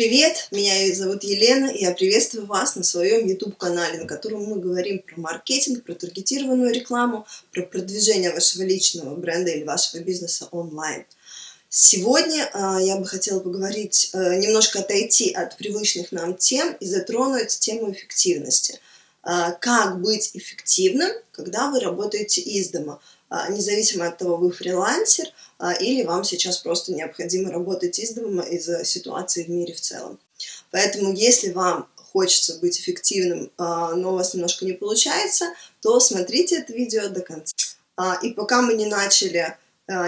Привет, меня зовут Елена, и я приветствую вас на своем YouTube-канале, на котором мы говорим про маркетинг, про таргетированную рекламу, про продвижение вашего личного бренда или вашего бизнеса онлайн. Сегодня э, я бы хотела поговорить, э, немножко отойти от привычных нам тем и затронуть тему эффективности. Э, как быть эффективным, когда вы работаете из дома? Независимо от того, вы фрилансер или вам сейчас просто необходимо работать из дома из-за ситуации в мире в целом. Поэтому если вам хочется быть эффективным, а, но у вас немножко не получается, то смотрите это видео до конца. И пока мы не начали,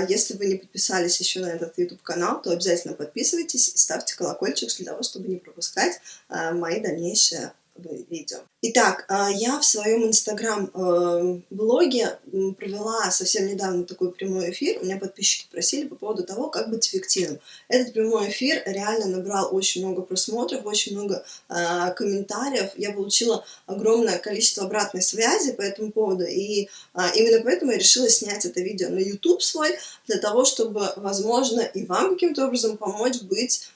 если вы не подписались еще на этот YouTube-канал, то обязательно подписывайтесь и ставьте колокольчик для того, чтобы не пропускать мои дальнейшие видео. Итак, а, я в своем инстаграм-блоге э, провела совсем недавно такой прямой эфир. У меня подписчики просили по поводу того, как быть эффективным. Этот прямой эфир реально набрал очень много просмотров, очень много а, комментариев. Я получила огромное количество обратной связи по этому поводу. И а, именно поэтому я решила снять это видео на YouTube свой, для того, чтобы, возможно, и вам каким-то образом помочь быть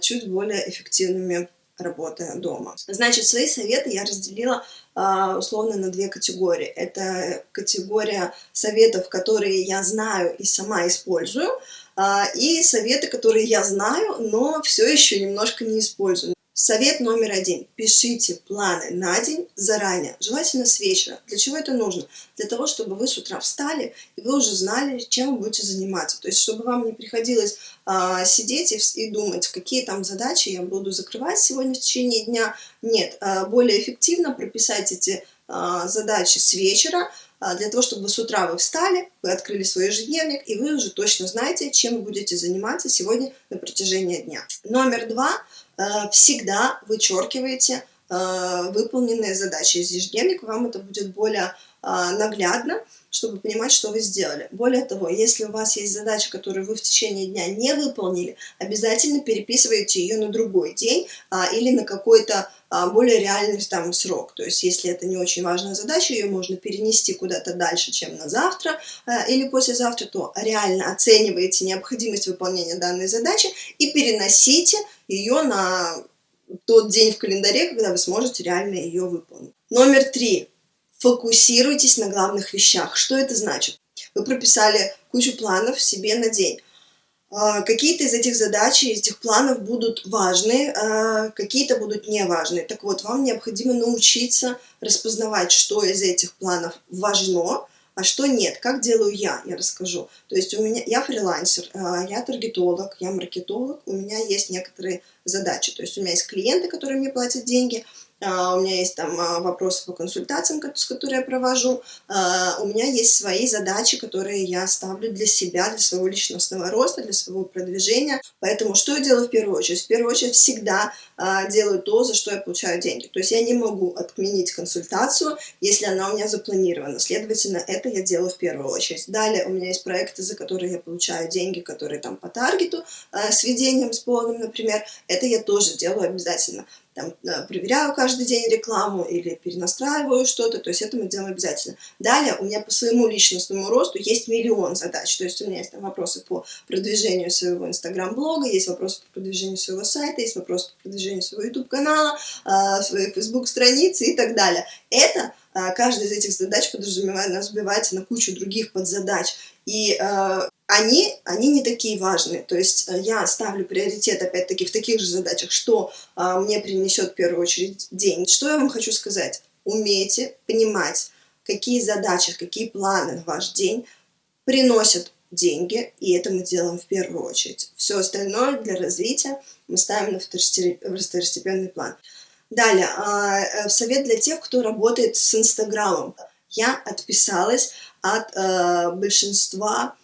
чуть более эффективными работая дома. Значит, свои советы я разделила а, условно на две категории. Это категория советов, которые я знаю и сама использую, а, и советы, которые я знаю, но все еще немножко не использую. Совет номер один. Пишите планы на день заранее, желательно с вечера. Для чего это нужно? Для того, чтобы вы с утра встали, и вы уже знали, чем вы будете заниматься. То есть, чтобы вам не приходилось а, сидеть и, и думать, какие там задачи я буду закрывать сегодня в течение дня. Нет, а, более эффективно прописать эти а, задачи с вечера, а, для того, чтобы с утра вы встали, вы открыли свой ежедневник, и вы уже точно знаете, чем вы будете заниматься сегодня на протяжении дня. Номер два – всегда вычеркиваете э, выполненные задачи из ежедневника, вам это будет более э, наглядно, чтобы понимать, что вы сделали. Более того, если у вас есть задача, которую вы в течение дня не выполнили, обязательно переписывайте ее на другой день а, или на какой-то а, более реальный там срок. То есть, если это не очень важная задача, ее можно перенести куда-то дальше, чем на завтра а, или послезавтра, то реально оцениваете необходимость выполнения данной задачи и переносите ее на тот день в календаре, когда вы сможете реально ее выполнить. Номер три. Фокусируйтесь на главных вещах. Что это значит? Вы прописали кучу планов себе на день. А, какие-то из этих задач, из этих планов будут важны, а, какие-то будут неважны. Так вот, вам необходимо научиться распознавать, что из этих планов важно, а что нет. Как делаю я, я расскажу. То есть у меня, я фрилансер, а, я таргетолог, я маркетолог, у меня есть некоторые задачи. То есть у меня есть клиенты, которые мне платят деньги, у меня есть там а, вопросы по консультациям, с которыми я провожу, а, у меня есть свои задачи, которые я ставлю для себя, для своего личностного роста, для своего продвижения. Поэтому что я делаю в первую очередь? В первую очередь всегда делаю то, за что я получаю деньги. То есть я не могу отменить консультацию, если она у меня запланирована. Следовательно, это я делаю в первую очередь. Далее у меня есть проекты, за которые я получаю деньги, которые там по таргету, с ведением, с полным, например. Это я тоже делаю обязательно там, э, проверяю каждый день рекламу или перенастраиваю что-то, то есть это мы делаем обязательно. Далее у меня по своему личностному росту есть миллион задач, то есть у меня есть там вопросы по продвижению своего инстаграм-блога, есть вопросы по продвижению своего сайта, есть вопросы по продвижению своего YouTube-канала, э, своей Facebook-страницы и так далее. Это э, каждая из этих задач подразумевает, разбивается на кучу других подзадач. И они, они не такие важные. То есть э, я ставлю приоритет, опять-таки, в таких же задачах, что а, мне принесет в первую очередь день. Что я вам хочу сказать? Умейте понимать, какие задачи, какие планы на ваш день приносят деньги, и это мы делаем в первую очередь. Все остальное для развития мы ставим на второстепенный план. Далее, а, э, совет для тех, кто работает с Инстаграмом. Я отписалась от э, большинства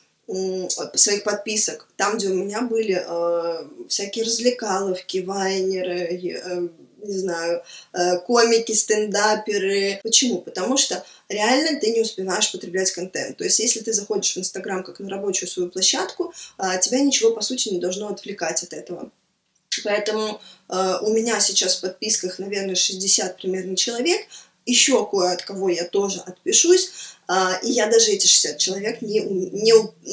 своих подписок, там, где у меня были э, всякие развлекаловки, вайнеры, э, не знаю, э, комики, стендаперы. Почему? Потому что реально ты не успеваешь потреблять контент. То есть, если ты заходишь в Инстаграм как на рабочую свою площадку, э, тебя ничего, по сути, не должно отвлекать от этого. Поэтому э, у меня сейчас в подписках, наверное, 60 примерно человек, еще кое от кого я тоже отпишусь, а, и я даже эти 60 человек не, не,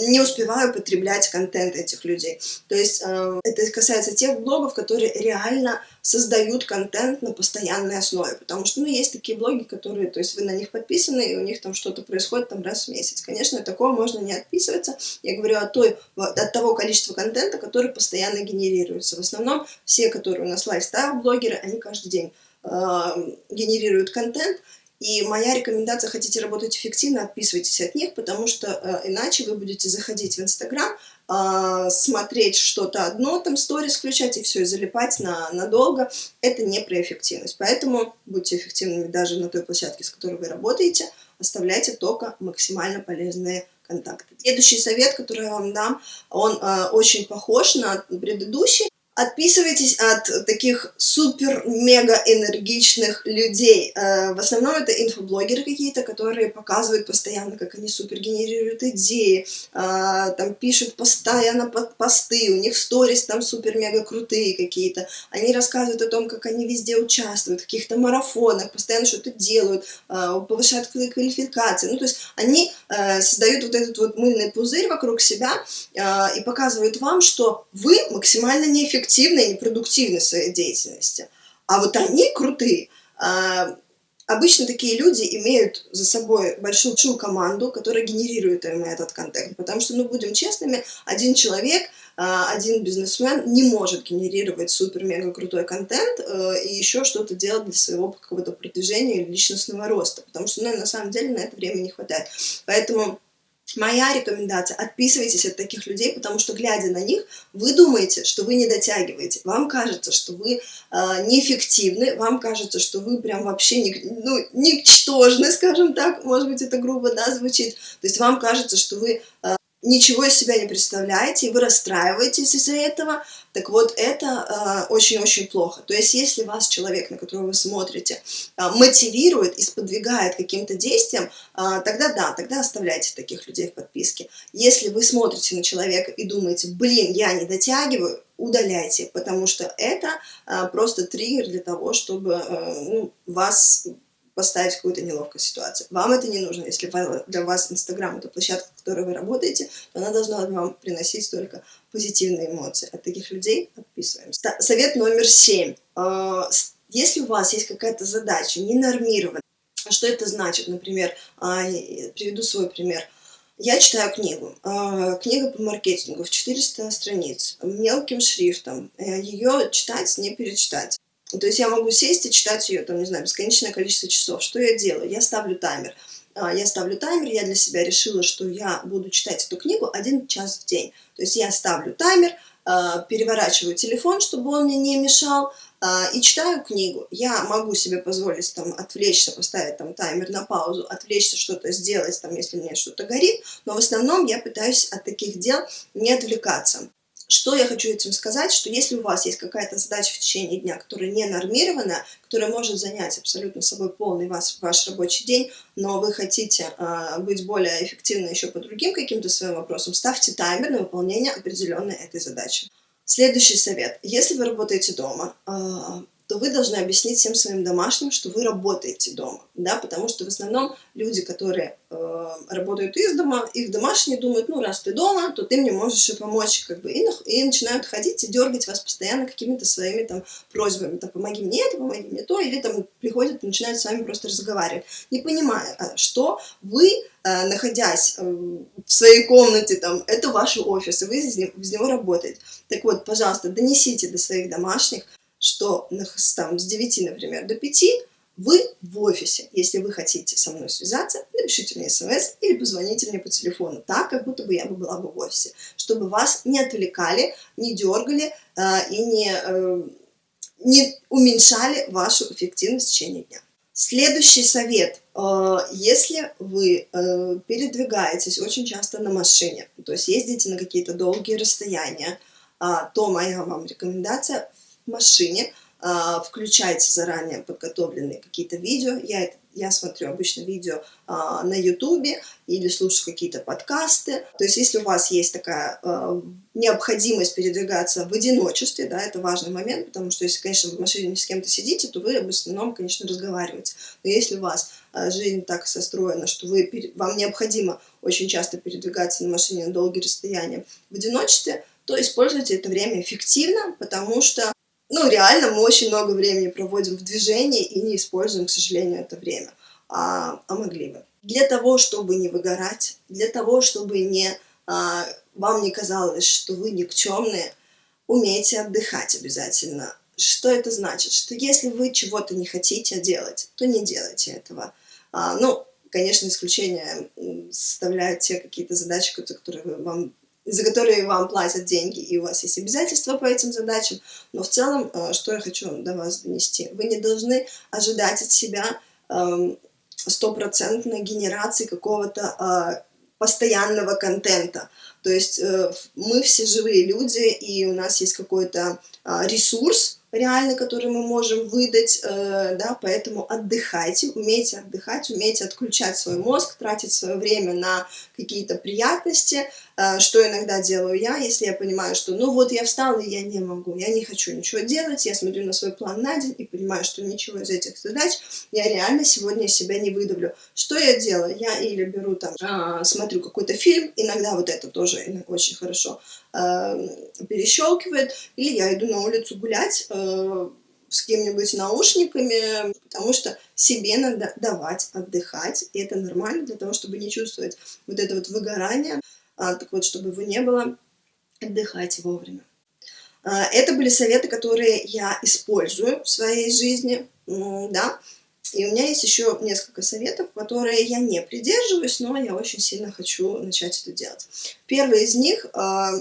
не успеваю потреблять контент этих людей. То есть а, это касается тех блогов, которые реально создают контент на постоянной основе, потому что, ну, есть такие блоги, которые, то есть вы на них подписаны, и у них там что-то происходит там раз в месяц. Конечно, такого можно не отписываться. Я говорю о той, от того количества контента, который постоянно генерируется. В основном все, которые у нас лайфстайл-блогеры, они каждый день генерируют контент, и моя рекомендация, хотите работать эффективно, отписывайтесь от них, потому что э, иначе вы будете заходить в Инстаграм, э, смотреть что-то одно, там сторис включать и все, и залипать на, надолго. Это не про эффективность. Поэтому будьте эффективными даже на той площадке, с которой вы работаете, оставляйте только максимально полезные контакты. Следующий совет, который я вам дам, он э, очень похож на предыдущий. Отписывайтесь от таких супер-мега энергичных людей. Э, в основном это инфоблогеры какие-то, которые показывают постоянно, как они супер генерируют идеи, э, там пишут постоянно под посты, у них сторис там супер-мега крутые какие-то. Они рассказывают о том, как они везде участвуют, в каких-то марафонах, постоянно что-то делают, э, повышают квалификации. Ну, то есть они создают вот этот вот мыльный пузырь вокруг себя и показывают вам, что вы максимально неэффективны эффективны и непродуктивны в своей деятельности. А вот они крутые. А, обычно такие люди имеют за собой большую команду, которая генерирует им этот контент. Потому что, ну, будем честными, один человек, а, один бизнесмен не может генерировать супер-мега крутой контент э, и еще что-то делать для своего какого-то продвижения личностного роста. Потому что, ну, на самом деле, на это время не хватает. Поэтому Моя рекомендация – отписывайтесь от таких людей, потому что, глядя на них, вы думаете, что вы не дотягиваете. Вам кажется, что вы э, неэффективны, вам кажется, что вы прям вообще не, ну, ничтожны, скажем так, может быть, это грубо да, звучит. То есть вам кажется, что вы э, ничего из себя не представляете, и вы расстраиваетесь из-за этого, так вот, это очень-очень э, плохо. То есть, если вас человек, на которого вы смотрите, э, мотивирует и сподвигает каким-то действием, э, тогда да, тогда оставляйте таких людей в подписке. Если вы смотрите на человека и думаете, блин, я не дотягиваю, удаляйте, потому что это э, просто триггер для того, чтобы э, ну, вас поставить в какую-то неловкую ситуацию. Вам это не нужно. Если для вас Инстаграм – это площадка, в которой вы работаете, то она должна вам приносить только позитивные эмоции. От таких людей отписываемся. Совет номер семь. А, если у вас есть какая-то задача ненормированная, а что это значит? Например, а, приведу свой пример. Я читаю книгу. Книга по маркетингу в 400 страниц, мелким шрифтом. Э, Ее читать, не перечитать. То есть я могу сесть и читать ее, там, не знаю, бесконечное количество часов. Что я делаю? Я ставлю таймер. А, я ставлю таймер, я для себя решила, что я буду читать эту книгу один час в день. То есть я ставлю таймер, а, переворачиваю телефон, чтобы он мне не мешал, а, и читаю книгу. Я могу себе позволить там отвлечься, поставить там таймер на паузу, отвлечься, что-то сделать, там, если мне что-то горит, но в основном я пытаюсь от таких дел не отвлекаться. Что я хочу этим сказать, что если у вас есть какая-то задача в течение дня, которая не нормирована, которая может занять абсолютно собой полный ваш, ваш рабочий день, но вы хотите э, быть более эффективны еще по другим каким-то своим вопросам, ставьте таймер на выполнение определенной этой задачи. Следующий совет. Если вы работаете дома, э, то вы должны объяснить всем своим домашним, что вы работаете дома, да, потому что в основном люди, которые э, работают из дома, их домашние думают, ну, раз ты дома, то ты мне можешь и помочь, как бы, и, и начинают ходить и дергать вас постоянно какими-то своими там просьбами, там, помоги мне это, помоги мне то, или там приходят и начинают с вами просто разговаривать, не понимая, а, что вы, э, находясь э, в своей комнате, там, это ваш офис, и вы из него, из него работаете. Так вот, пожалуйста, донесите до своих домашних, что там, с 9, например, до 5 вы в офисе. Если вы хотите со мной связаться, напишите мне смс или позвоните мне по телефону, так, как будто бы я бы была бы в офисе, чтобы вас не отвлекали, не дергали э, и не, э, не уменьшали вашу эффективность в течение дня. Следующий совет. Э, если вы э, передвигаетесь очень часто на машине, то есть ездите на какие-то долгие расстояния, а, то моя вам рекомендация машине а, включайте заранее подготовленные какие-то видео. Я, я смотрю обычно видео а, на ютубе или слушаю какие-то подкасты. То есть если у вас есть такая а, необходимость передвигаться в одиночестве, да, это важный момент, потому что если, конечно, в машине с кем-то сидите, то вы в основном, конечно, разговариваете. Но если у вас жизнь так состроена, что вы, вам необходимо очень часто передвигаться на машине на долгие расстояния в одиночестве, то используйте это время эффективно, потому что ну, реально мы очень много времени проводим в движении и не используем, к сожалению, это время, а, а могли бы. Для того, чтобы не выгорать, для того, чтобы не, а, вам не казалось, что вы никчемные, умейте отдыхать обязательно. Что это значит? Что если вы чего-то не хотите делать, то не делайте этого. А, ну, конечно, исключение составляют те какие-то задачи, которые вам за которые вам платят деньги, и у вас есть обязательства по этим задачам. Но в целом, э, что я хочу до вас донести? Вы не должны ожидать от себя эм, стопроцентной генерации какого-то э, постоянного контента. То есть э, мы все живые люди, и у нас есть какой-то ресурс, реально, который мы можем выдать, э, да, поэтому отдыхайте, умейте отдыхать, умейте отключать свой мозг, тратить свое время на какие-то приятности, э, что иногда делаю я, если я понимаю, что ну вот я встала и я не могу, я не хочу ничего делать, я смотрю на свой план на день и понимаю, что ничего из этих задач я реально сегодня себя не выдавлю. Что я делаю? Я или беру там, а, смотрю какой-то фильм, иногда вот это тоже очень хорошо э, перещелкивает, или я иду на улицу гулять, Э, с кем-нибудь наушниками, потому что себе надо давать отдыхать, и это нормально для того, чтобы не чувствовать вот это вот выгорание, а, так вот, чтобы его не было, отдыхайте вовремя. А, это были советы, которые я использую в своей жизни, да, и у меня есть еще несколько советов, которые я не придерживаюсь, но я очень сильно хочу начать это делать. Первый из них а,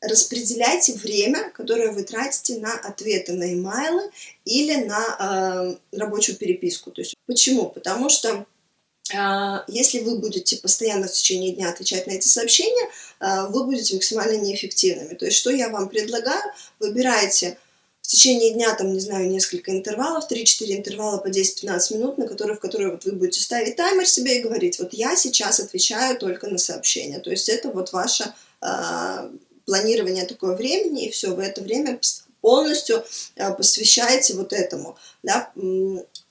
распределяйте время, которое вы тратите на ответы на имейлы или на э, рабочую переписку. То есть, почему? Потому что э, если вы будете постоянно в течение дня отвечать на эти сообщения, э, вы будете максимально неэффективными. То есть, что я вам предлагаю? Выбирайте в течение дня, там, не знаю, несколько интервалов, 3-4 интервала по 10-15 минут, на которые, в которые вот вы будете ставить таймер себе и говорить, вот я сейчас отвечаю только на сообщения. То есть это вот ваша планирование такое времени, и все, вы это время полностью э, посвящаете вот этому, да,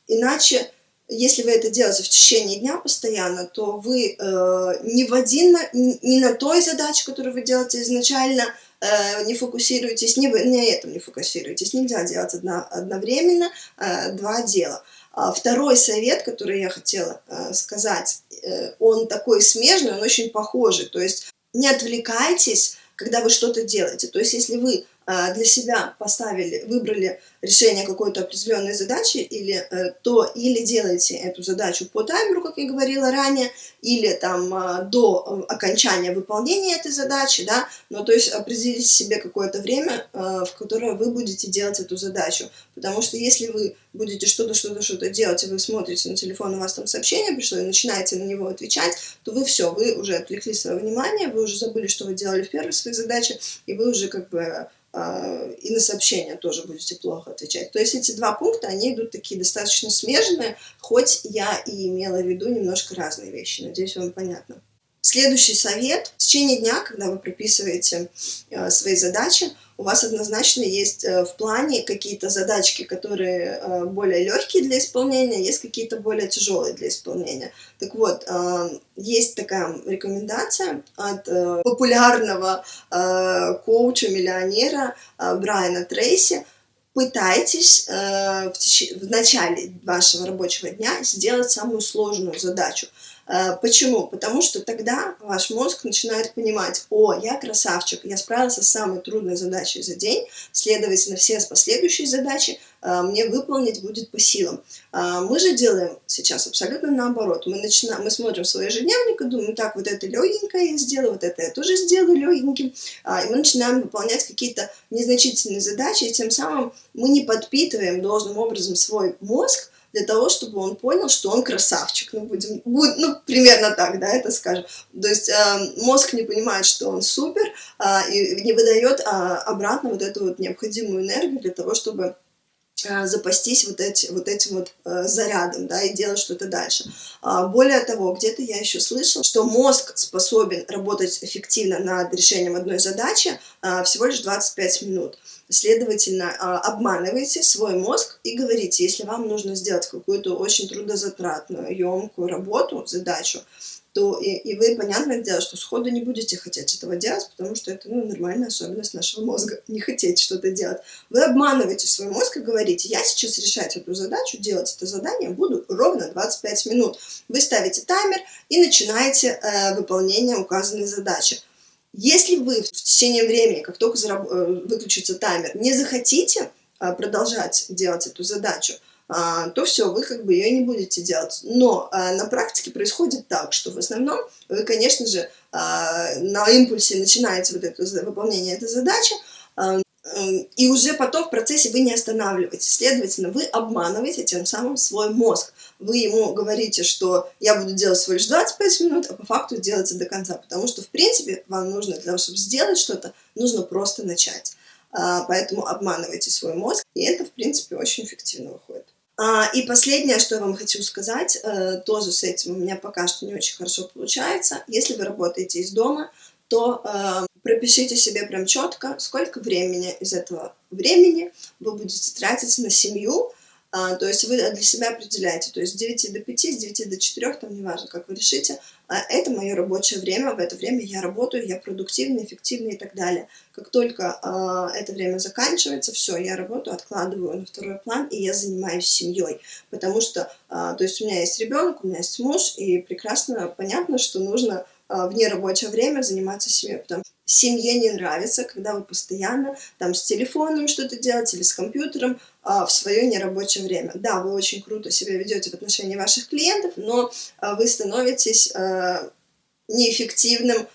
иначе, если вы это делаете в течение дня постоянно, то вы э, не в один, не на той задаче, которую вы делаете изначально, э, не фокусируетесь, не, вы, на этом не фокусируетесь, нельзя делать одно, одновременно э, два дела. А второй совет, который я хотела э, сказать, э, он такой смежный, он очень похожий, то есть не отвлекайтесь когда вы что-то делаете. То есть, если вы для себя поставили, выбрали решение какой-то определенной задачи, или, э, то или делаете эту задачу по таймеру, как я говорила ранее, или там а, до э, окончания выполнения этой задачи, да, но то есть определите себе какое-то время, э, в которое вы будете делать эту задачу, потому что если вы будете что-то, что-то, что-то делать, и вы смотрите на телефон, у вас там сообщение пришло, и начинаете на него отвечать, то вы все, вы уже отвлекли свое внимание, вы уже забыли, что вы делали в первой своей задаче, и вы уже как бы и на сообщения тоже будете плохо отвечать. То есть эти два пункта, они идут такие достаточно смежные, хоть я и имела в виду немножко разные вещи. Надеюсь, вам понятно. Следующий совет. В течение дня, когда вы прописываете э, свои задачи, у вас однозначно есть э, в плане какие-то задачки, которые э, более легкие для исполнения, есть какие-то более тяжелые для исполнения. Так вот, э, есть такая рекомендация от э, популярного э, коуча-миллионера Брайана Трейси, пытайтесь э, в, теч... в начале вашего рабочего дня сделать самую сложную задачу. Э, почему? Потому что тогда ваш мозг начинает понимать, о, я красавчик, я справился с самой трудной задачей за день, следовательно, все последующие задачи э, мне выполнить будет по силам. Э, мы же делаем сейчас абсолютно наоборот. Мы, начинаем, мы смотрим свой ежедневник и думаем, так, вот это легенькое я сделаю, вот это я тоже сделаю легеньким. И мы начинаем выполнять какие-то незначительные задачи, и тем самым мы не подпитываем должным образом свой мозг, для того, чтобы он понял, что он красавчик. Ну, будем, будет, ну, примерно так, да, это скажем. То есть э, мозг не понимает, что он супер, э, и не выдает э, обратно вот эту вот необходимую энергию для того, чтобы а, запастись вот, эти, вот этим вот э, зарядом, да, и делать что-то дальше. А, более того, где-то я еще слышала, что мозг способен работать эффективно над решением одной задачи а, всего лишь 25 минут. Следовательно, обманывайте свой мозг и говорите, если вам нужно сделать какую-то очень трудозатратную, емкую работу, задачу, то и, и вы, понятное дело, что сходу не будете хотеть этого делать, потому что это ну, нормальная особенность нашего мозга, не хотеть что-то делать. Вы обманываете свой мозг и говорите, я сейчас решать эту задачу, делать это задание буду ровно 25 минут. Вы ставите таймер и начинаете э, выполнение указанной задачи. Если вы в течение времени, как только зараб- э, выключится таймер, не захотите э, продолжать делать эту задачу, а, то все, вы как бы ее не будете делать. Но а, на практике происходит так, что в основном вы, конечно же, на импульсе начинаете вот это выполнение этой задачи, и уже потом в процессе вы не останавливаетесь. Следовательно, вы обманываете тем самым свой мозг. Вы ему говорите, что я буду делать всего лишь 25 минут, а по факту делаете до конца. Потому что, в принципе, вам нужно для того, чтобы сделать что-то, нужно просто начать. Поэтому обманывайте свой мозг, и это, в принципе, очень эффективно выходит. А, и последнее, что я вам хочу сказать, э, тоже с этим у меня пока что не очень хорошо получается. Если вы работаете из дома, то э, пропишите себе прям четко, сколько времени из этого времени вы будете тратить на семью, а, то есть вы для себя определяете, то есть с 9 до 5, с 9 до 4, там неважно, как вы решите, а это мое рабочее время, в это время я работаю, я продуктивный, эффективный и так далее. Как только а, это время заканчивается, все, я работаю, откладываю на второй план, и я занимаюсь семьей, потому что, а, то есть у меня есть ребенок, у меня есть муж, и прекрасно понятно, что нужно а, в нерабочее время заниматься семьей, потому семье не нравится, когда вы постоянно там с телефоном что-то делаете или с компьютером а, в свое нерабочее время. Да, вы очень круто себя ведете в отношении ваших клиентов, но а, вы становитесь а, неэффективным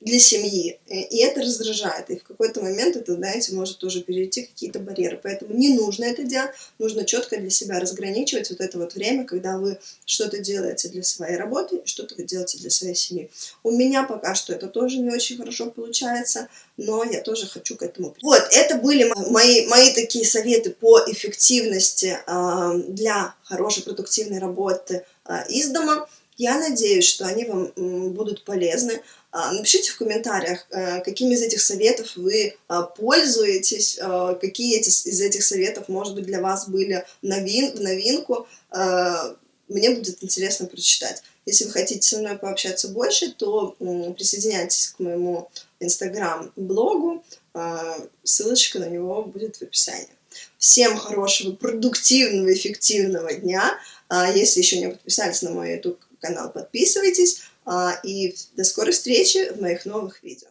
для семьи. И это раздражает. И в какой-то момент это, знаете, может тоже перейти какие-то барьеры. Поэтому не нужно это делать. Нужно четко для себя разграничивать вот это вот время, когда вы что-то делаете для своей работы что-то вы делаете для своей семьи. У меня пока что это тоже не очень хорошо получается, но я тоже хочу к этому. Вот, это были мои, мои такие советы по эффективности э, для хорошей продуктивной работы э, из дома. Я надеюсь, что они вам будут полезны. А, напишите в комментариях, э, какими из этих советов вы а, пользуетесь, а, какие из этих советов, может быть, для вас были новин, в новинку. Мне будет интересно прочитать. Если вы хотите со мной пообщаться больше, то присоединяйтесь к моему инстаграм-блогу. Ссылочка на него будет в описании. Всем хорошего, продуктивного, эффективного дня. Если еще не подписались на мой YouTube канал, подписывайтесь. А, и до скорой встречи в моих новых видео.